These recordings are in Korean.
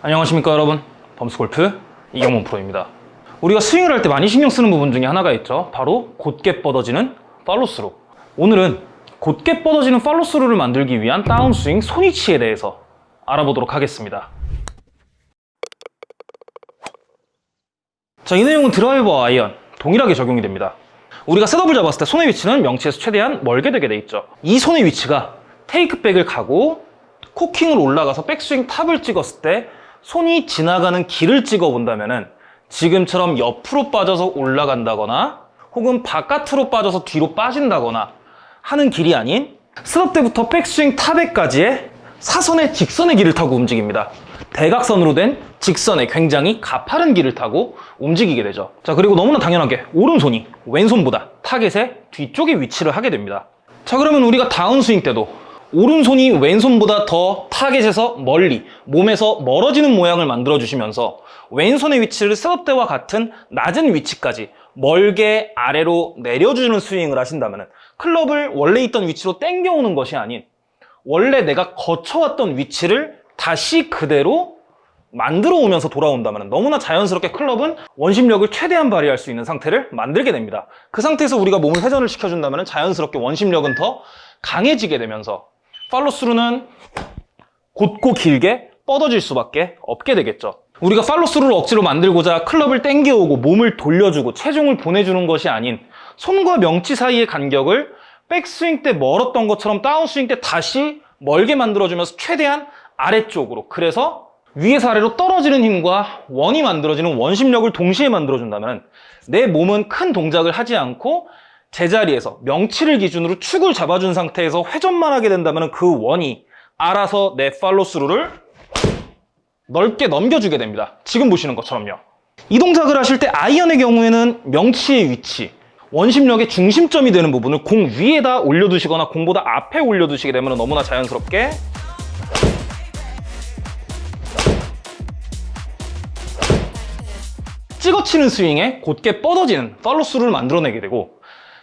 안녕하십니까 여러분. 범스골프 이경문 프로입니다. 우리가 스윙을 할 때 많이 신경 쓰는 부분 중에 하나가 있죠. 바로 곧게 뻗어지는 팔로스루. 오늘은 곧게 뻗어지는 팔로스루를 만들기 위한 다운스윙 손위치에 대해서 알아보도록 하겠습니다. 자, 이 내용은 드라이버와 아이언 동일하게 적용이 됩니다. 우리가 셋업을 잡았을 때 손의 위치는 명치에서 최대한 멀게 되게 돼 있죠. 이 손의 위치가 테이크백을 가고 코킹을 올라가서 백스윙 탑을 찍었을 때 손이 지나가는 길을 찍어 본다면은 지금처럼 옆으로 빠져서 올라간다거나 혹은 바깥으로 빠져서 뒤로 빠진다거나 하는 길이 아닌 셋업 때부터 백스윙 탑에까지의 사선의 직선의 길을 타고 움직입니다. 대각선으로 된 직선의 굉장히 가파른 길을 타고 움직이게 되죠. 자, 그리고 너무나 당연하게 오른손이 왼손보다 타겟의 뒤쪽에 위치를 하게 됩니다. 자, 그러면 우리가 다운스윙 때도 오른손이 왼손보다 더 타겟에서 멀리 몸에서 멀어지는 모양을 만들어 주시면서 왼손의 위치를 셋업 때와 같은 낮은 위치까지 멀게 아래로 내려주는 스윙을 하신다면 클럽을 원래 있던 위치로 당겨오는 것이 아닌 원래 내가 거쳐왔던 위치를 다시 그대로 만들어 오면서 돌아온다면 너무나 자연스럽게 클럽은 원심력을 최대한 발휘할 수 있는 상태를 만들게 됩니다. 그 상태에서 우리가 몸을 회전을 시켜준다면 자연스럽게 원심력은 더 강해지게 되면서 팔로스루는 곧고 길게 뻗어질 수밖에 없게 되겠죠. 우리가 팔로스루를 억지로 만들고자 클럽을 땡겨오고 몸을 돌려주고 체중을 보내주는 것이 아닌 손과 명치 사이의 간격을 백스윙 때 멀었던 것처럼 다운스윙 때 다시 멀게 만들어주면서 최대한 아래쪽으로 그래서 위에서 아래로 떨어지는 힘과 원이 만들어지는 원심력을 동시에 만들어준다면 내 몸은 큰 동작을 하지 않고 제자리에서 명치를 기준으로 축을 잡아준 상태에서 회전만 하게 된다면 그 원이 알아서 내 팔로스루를 넓게 넘겨주게 됩니다. 지금 보시는 것처럼요. 이 동작을 하실 때 아이언의 경우에는 명치의 위치, 원심력의 중심점이 되는 부분을 공 위에다 올려두시거나 공보다 앞에 올려두시게 되면 너무나 자연스럽게 찍어치는 스윙에 곧게 뻗어지는 팔로스루를 만들어내게 되고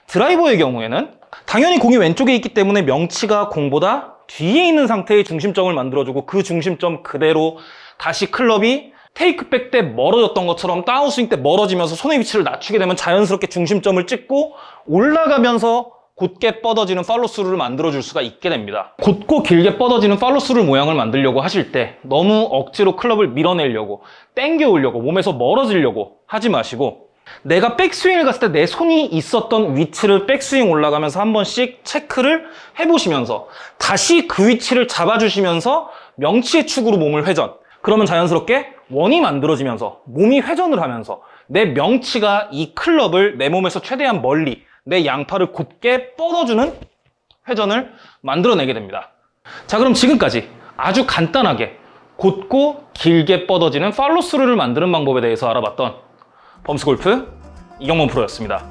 드라이버의 경우에는 당연히 공이 왼쪽에 있기 때문에 명치가 공보다 뒤에 있는 상태의 중심점을 만들어주고 그 중심점 그대로 다시 클럽이 테이크백 때 멀어졌던 것처럼 다운스윙 때 멀어지면서 손의 위치를 낮추게 되면 자연스럽게 중심점을 찍고 올라가면서 곧게 뻗어지는 팔로스루를 만들어줄 수가 있게 됩니다. 곧고 길게 뻗어지는 팔로스루 모양을 만들려고 하실 때 너무 억지로 클럽을 밀어내려고 땡겨 오려고 몸에서 멀어지려고 하지 마시고 내가 백스윙을 갔을 때 내 손이 있었던 위치를 백스윙 올라가면서 한 번씩 체크를 해보시면서 다시 그 위치를 잡아주시면서 명치의 축으로 몸을 회전. 그러면 자연스럽게 원이 만들어지면서 몸이 회전을 하면서 내 명치가 이 클럽을 내 몸에서 최대한 멀리 내 양팔을 곧게 뻗어주는 회전을 만들어내게 됩니다. 자 그럼 지금까지 아주 간단하게 곧고 길게 뻗어지는 팔로스루를 만드는 방법에 대해서 알아봤던 범스골프 이경문 프로였습니다